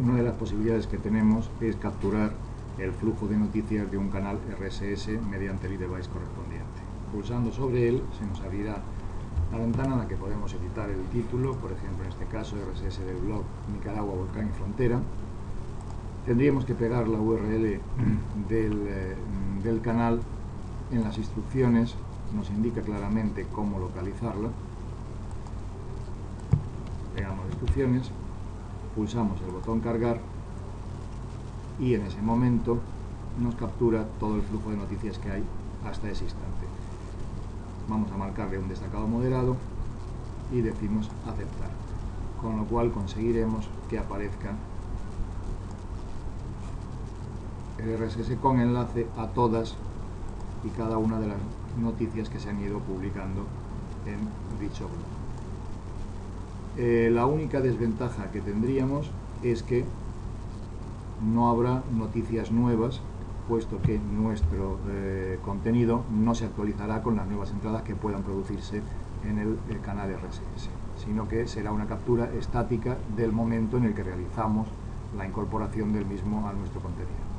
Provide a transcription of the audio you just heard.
Una de las posibilidades que tenemos es capturar el flujo de noticias de un canal RSS mediante el device correspondiente. Pulsando sobre él se nos abrirá la ventana en la que podemos editar el título, por ejemplo en este caso RSS del blog Nicaragua, Volcán y Frontera. Tendríamos que pegar la URL del, eh, del canal en las instrucciones, nos indica claramente cómo localizarla. Pegamos instrucciones, pulsamos el botón cargar y en ese momento nos captura todo el flujo de noticias que hay hasta ese instante. Vamos a marcarle un destacado moderado y decimos aceptar, con lo cual conseguiremos que aparezca el RSS con enlace a todas y cada una de las noticias que se han ido publicando en dicho blog. Eh, la única desventaja que tendríamos es que no habrá noticias nuevas, puesto que nuestro eh, contenido no se actualizará con las nuevas entradas que puedan producirse en el, el canal RSS, sino que será una captura estática del momento en el que realizamos la incorporación del mismo a nuestro contenido.